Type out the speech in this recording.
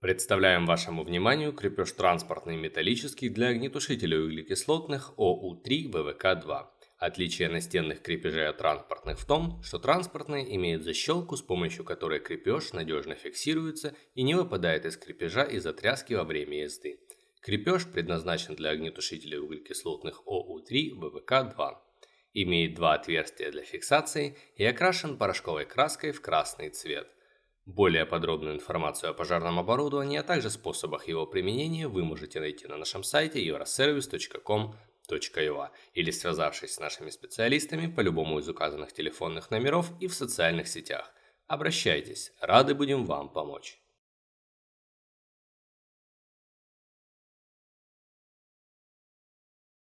Представляем вашему вниманию крепеж транспортный металлический для огнетушителей углекислотных ОУ-3 ВВК-2. Отличие настенных крепежей от транспортных в том, что транспортные имеют защелку, с помощью которой крепеж надежно фиксируется и не выпадает из крепежа из-за тряски во время езды. Крепеж предназначен для огнетушителей углекислотных ОУ-3 ВВК-2. Имеет два отверстия для фиксации и окрашен порошковой краской в красный цвет. Более подробную информацию о пожарном оборудовании, а также способах его применения вы можете найти на нашем сайте euroservice.com.ua или связавшись с нашими специалистами по любому из указанных телефонных номеров и в социальных сетях. Обращайтесь, рады будем вам помочь.